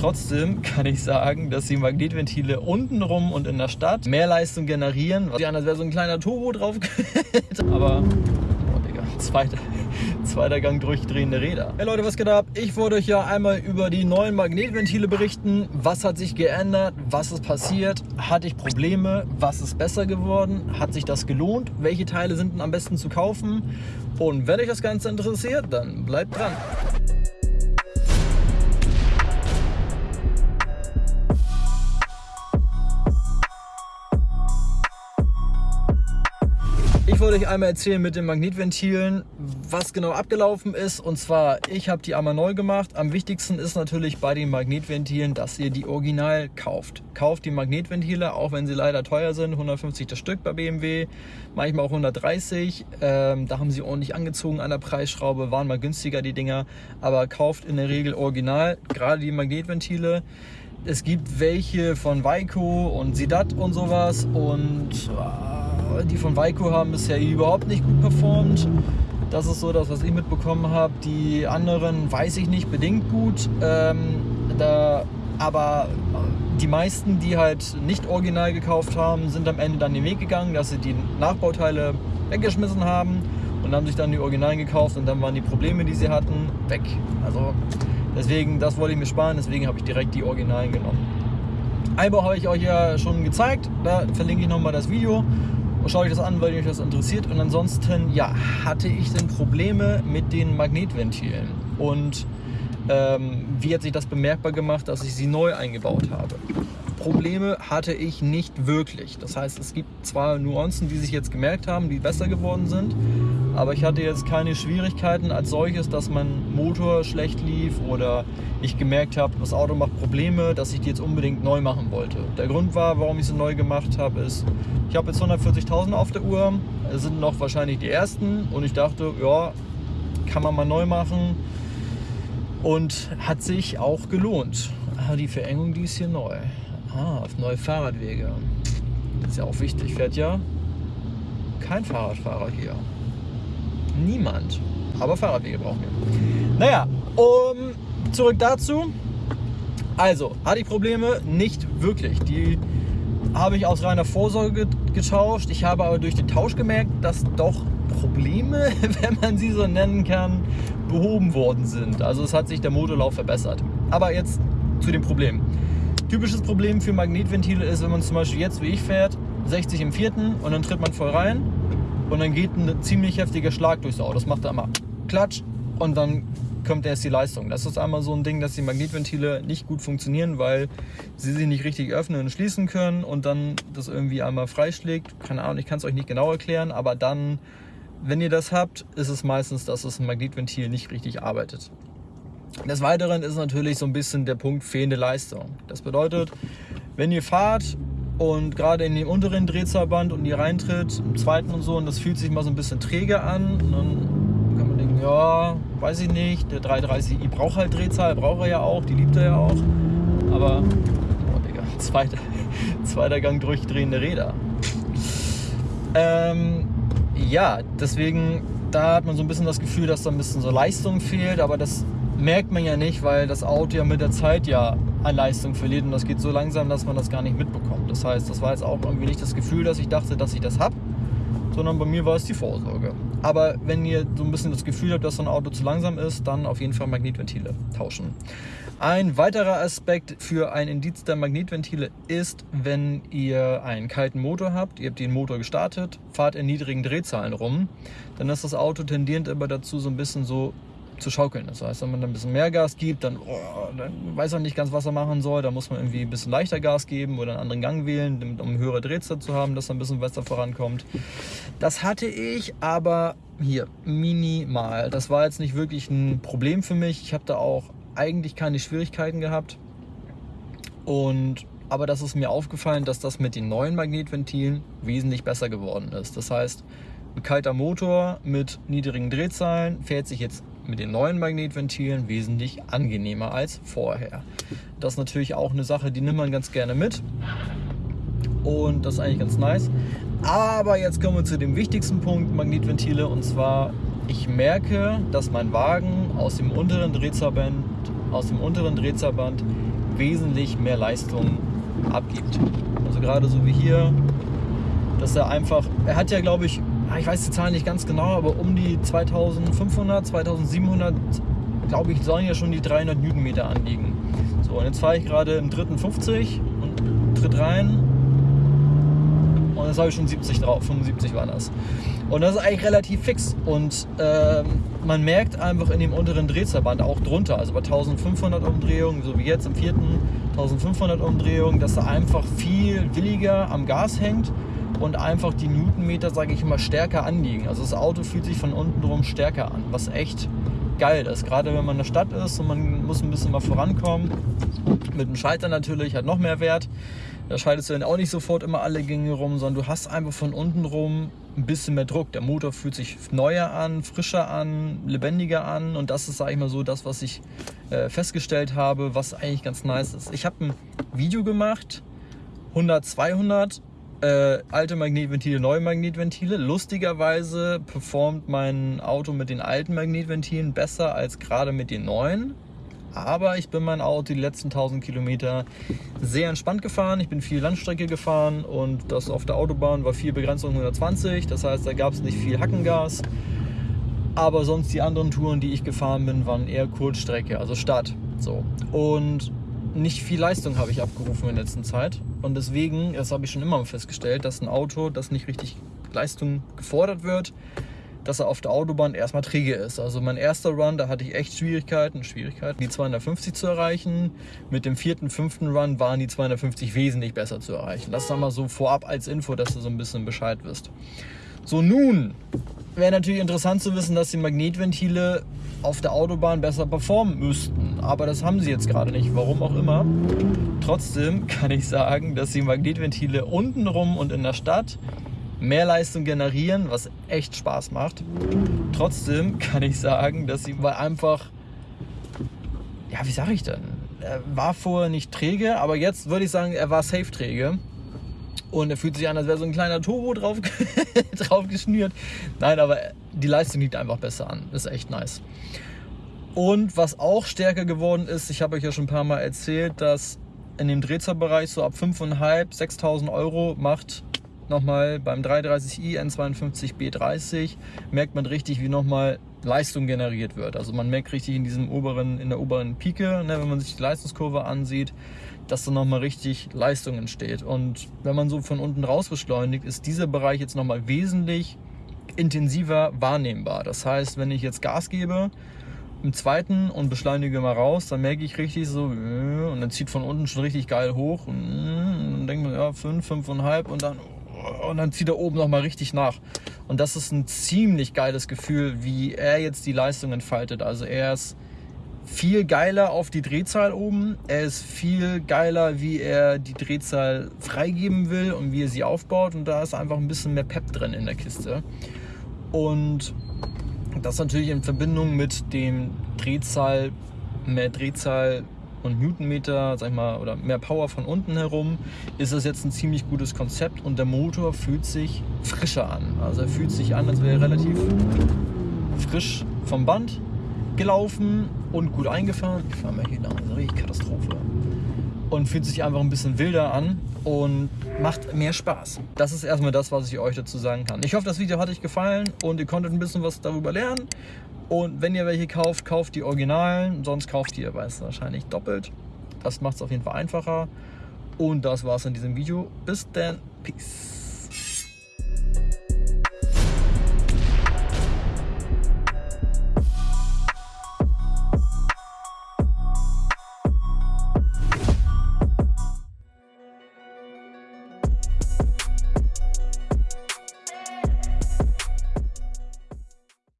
Trotzdem kann ich sagen, dass die Magnetventile untenrum und in der Stadt mehr Leistung generieren. Was als wäre so ein kleiner Turbo drauf. Aber, oh Digga, zweiter, zweiter Gang durchdrehende Räder. Hey Leute, was geht ab? Ich wollte euch ja einmal über die neuen Magnetventile berichten. Was hat sich geändert? Was ist passiert? Hatte ich Probleme? Was ist besser geworden? Hat sich das gelohnt? Welche Teile sind denn am besten zu kaufen? Und wenn euch das Ganze interessiert, dann bleibt dran. Ich wollte euch einmal erzählen mit den Magnetventilen, was genau abgelaufen ist. Und zwar, ich habe die einmal neu gemacht. Am wichtigsten ist natürlich bei den Magnetventilen, dass ihr die original kauft. Kauft die Magnetventile, auch wenn sie leider teuer sind. 150 das Stück bei BMW, manchmal auch 130. Ähm, da haben sie ordentlich angezogen an der Preisschraube, waren mal günstiger die Dinger. Aber kauft in der Regel original, gerade die Magnetventile. Es gibt welche von Weiko und Sidat und sowas und die von Weiko haben bisher überhaupt nicht gut performt. Das ist so das, was ich mitbekommen habe. Die anderen weiß ich nicht bedingt gut. Ähm, da, aber die meisten, die halt nicht original gekauft haben, sind am Ende dann den Weg gegangen, dass sie die Nachbauteile weggeschmissen haben und haben sich dann die Originalen gekauft und dann waren die Probleme, die sie hatten, weg. Also deswegen, das wollte ich mir sparen, deswegen habe ich direkt die Originalen genommen. Einbau habe ich euch ja schon gezeigt, da verlinke ich nochmal das Video schaut euch das an, weil euch das interessiert. Und ansonsten, ja, hatte ich denn Probleme mit den Magnetventilen. Und ähm, wie hat sich das bemerkbar gemacht, dass ich sie neu eingebaut habe? Probleme hatte ich nicht wirklich. Das heißt, es gibt zwar Nuancen, die sich jetzt gemerkt haben, die besser geworden sind, aber ich hatte jetzt keine Schwierigkeiten als solches, dass mein Motor schlecht lief oder ich gemerkt habe, das Auto macht Probleme, dass ich die jetzt unbedingt neu machen wollte. Der Grund war, warum ich sie neu gemacht habe, ist, ich habe jetzt 140.000 auf der Uhr, es sind noch wahrscheinlich die ersten und ich dachte, ja, kann man mal neu machen und hat sich auch gelohnt. Die Verengung, die ist hier neu. Ah, auf neue Fahrradwege. ist ja auch wichtig. Fährt ja kein Fahrradfahrer hier. Niemand. Aber Fahrradwege brauchen wir. Naja, um, zurück dazu. Also, hatte ich Probleme? Nicht wirklich. Die habe ich aus reiner Vorsorge getauscht. Ich habe aber durch den Tausch gemerkt, dass doch Probleme, wenn man sie so nennen kann, behoben worden sind. Also es hat sich der Motorlauf verbessert. Aber jetzt zu dem Problem. Typisches Problem für Magnetventile ist, wenn man zum Beispiel jetzt wie ich fährt, 60 im vierten und dann tritt man voll rein und dann geht ein ziemlich heftiger Schlag durchs Auto. Das macht einmal Klatsch und dann kommt erst die Leistung. Das ist einmal so ein Ding, dass die Magnetventile nicht gut funktionieren, weil sie sich nicht richtig öffnen und schließen können und dann das irgendwie einmal freischlägt. Keine Ahnung, ich kann es euch nicht genau erklären, aber dann, wenn ihr das habt, ist es meistens, dass das Magnetventil nicht richtig arbeitet. Des Weiteren ist natürlich so ein bisschen der Punkt fehlende Leistung. Das bedeutet, wenn ihr fahrt und gerade in dem unteren Drehzahlband und ihr reintritt, im zweiten und so, und das fühlt sich mal so ein bisschen träge an, dann kann man denken, ja, weiß ich nicht, der 330i braucht halt Drehzahl, braucht er ja auch, die liebt er ja auch. Aber, oh Digga, zweiter, zweiter Gang durchdrehende Räder. Ähm, ja, deswegen, da hat man so ein bisschen das Gefühl, dass da ein bisschen so Leistung fehlt, aber das merkt man ja nicht, weil das Auto ja mit der Zeit ja an Leistung verliert und das geht so langsam, dass man das gar nicht mitbekommt. Das heißt, das war jetzt auch irgendwie nicht das Gefühl, dass ich dachte, dass ich das habe, sondern bei mir war es die Vorsorge. Aber wenn ihr so ein bisschen das Gefühl habt, dass so ein Auto zu langsam ist, dann auf jeden Fall Magnetventile tauschen. Ein weiterer Aspekt für ein Indiz der Magnetventile ist, wenn ihr einen kalten Motor habt, ihr habt den Motor gestartet, fahrt in niedrigen Drehzahlen rum, dann ist das Auto tendierend immer dazu, so ein bisschen so zu schaukeln. Das heißt, wenn man ein bisschen mehr Gas gibt, dann, oh, dann weiß man nicht ganz, was er machen soll. Da muss man irgendwie ein bisschen leichter Gas geben oder einen anderen Gang wählen, um höhere Drehzahl zu haben, dass er ein bisschen besser vorankommt. Das hatte ich, aber hier minimal. Das war jetzt nicht wirklich ein Problem für mich. Ich habe da auch eigentlich keine Schwierigkeiten gehabt. Und aber das ist mir aufgefallen, dass das mit den neuen Magnetventilen wesentlich besser geworden ist. Das heißt, ein kalter Motor mit niedrigen Drehzahlen fährt sich jetzt mit den neuen Magnetventilen wesentlich angenehmer als vorher. Das ist natürlich auch eine Sache, die nimmt man ganz gerne mit. Und das ist eigentlich ganz nice. Aber jetzt kommen wir zu dem wichtigsten Punkt Magnetventile und zwar ich merke, dass mein Wagen aus dem unteren Drehzahlband, aus dem unteren Drehzahlband wesentlich mehr Leistung abgibt. Also gerade so wie hier, dass er einfach, er hat ja glaube ich, ich weiß die Zahlen nicht ganz genau, aber um die 2500, 2700, glaube ich, sollen ja schon die 300 Newtonmeter anliegen. So, und jetzt fahre ich gerade im dritten 50 und tritt rein und jetzt habe ich schon 70 drauf, 75 war das. Und das ist eigentlich relativ fix. Und ähm, man merkt einfach in dem unteren Drehzahlband auch drunter, also bei 1500 Umdrehungen, so wie jetzt im vierten 1500 Umdrehungen, dass er einfach viel williger am Gas hängt und einfach die Newtonmeter, sage ich immer, stärker anliegen. Also das Auto fühlt sich von unten drum stärker an, was echt geil ist. Gerade wenn man in der Stadt ist und man muss ein bisschen mal vorankommen. Mit dem Schalter natürlich hat noch mehr Wert. Da schaltest du dann auch nicht sofort immer alle Gänge rum, sondern du hast einfach von unten rum ein bisschen mehr Druck. Der Motor fühlt sich neuer an, frischer an, lebendiger an und das ist, sage ich mal so, das, was ich äh, festgestellt habe, was eigentlich ganz nice ist. Ich habe ein Video gemacht, 100, 200, äh, alte Magnetventile, neue Magnetventile. Lustigerweise performt mein Auto mit den alten Magnetventilen besser als gerade mit den neuen. Aber ich bin mein Auto die letzten 1000 Kilometer sehr entspannt gefahren. Ich bin viel Landstrecke gefahren und das auf der Autobahn war viel Begrenzung 120. Das heißt, da gab es nicht viel Hackengas. Aber sonst die anderen Touren, die ich gefahren bin, waren eher Kurzstrecke, also Stadt. So. Und nicht viel Leistung habe ich abgerufen in der letzten Zeit. Und deswegen, das habe ich schon immer festgestellt, dass ein Auto, das nicht richtig Leistung gefordert wird, dass er auf der Autobahn erstmal träge ist. Also mein erster Run, da hatte ich echt Schwierigkeiten, Schwierigkeiten, die 250 zu erreichen. Mit dem vierten, fünften Run waren die 250 wesentlich besser zu erreichen. Das ist mal so vorab als Info, dass du so ein bisschen Bescheid wirst. So, nun wäre natürlich interessant zu wissen, dass die Magnetventile auf der Autobahn besser performen müssten. Aber das haben sie jetzt gerade nicht, warum auch immer. Trotzdem kann ich sagen, dass die Magnetventile untenrum und in der Stadt mehr Leistung generieren, was echt Spaß macht. Trotzdem kann ich sagen, dass sie mal einfach, ja, wie sage ich denn? Er war vorher nicht träge, aber jetzt würde ich sagen, er war safe träge. Und er fühlt sich an, als wäre so ein kleiner Turbo drauf, drauf geschnürt. Nein, aber die Leistung liegt einfach besser an. ist echt nice. Und was auch stärker geworden ist, ich habe euch ja schon ein paar Mal erzählt, dass in dem Drehzahlbereich so ab 5.500, 6.000 Euro macht nochmal beim 330i N52B30 merkt man richtig, wie nochmal Leistung generiert wird. Also man merkt richtig in diesem oberen, in der oberen Pike, ne, wenn man sich die Leistungskurve ansieht, dass da nochmal richtig Leistung entsteht. Und wenn man so von unten raus beschleunigt, ist dieser Bereich jetzt nochmal wesentlich intensiver wahrnehmbar. Das heißt, wenn ich jetzt Gas gebe, im zweiten und beschleunige mal raus, dann merke ich richtig so, äh, und dann zieht von unten schon richtig geil hoch und, und dann denkt man, ja, 5, 5,5 und dann und dann zieht er oben nochmal richtig nach. Und das ist ein ziemlich geiles Gefühl, wie er jetzt die Leistung entfaltet. Also er ist viel geiler auf die Drehzahl oben. Er ist viel geiler, wie er die Drehzahl freigeben will und wie er sie aufbaut. Und da ist einfach ein bisschen mehr Pep drin in der Kiste. Und das natürlich in Verbindung mit dem Drehzahl, mehr Drehzahl und Newtonmeter, sag ich mal, oder mehr Power von unten herum, ist das jetzt ein ziemlich gutes Konzept und der Motor fühlt sich frischer an. Also er fühlt sich an, als wäre er relativ frisch vom Band gelaufen und gut eingefahren. Ich fahre mal hier lang, das ist eine richtige Katastrophe. Und fühlt sich einfach ein bisschen wilder an und macht mehr Spaß. Das ist erstmal das, was ich euch dazu sagen kann. Ich hoffe, das Video hat euch gefallen und ihr konntet ein bisschen was darüber lernen. Und wenn ihr welche kauft, kauft die Originalen, sonst kauft ihr weiß wahrscheinlich doppelt. Das macht es auf jeden Fall einfacher. Und das war's in diesem Video. Bis dann. Peace.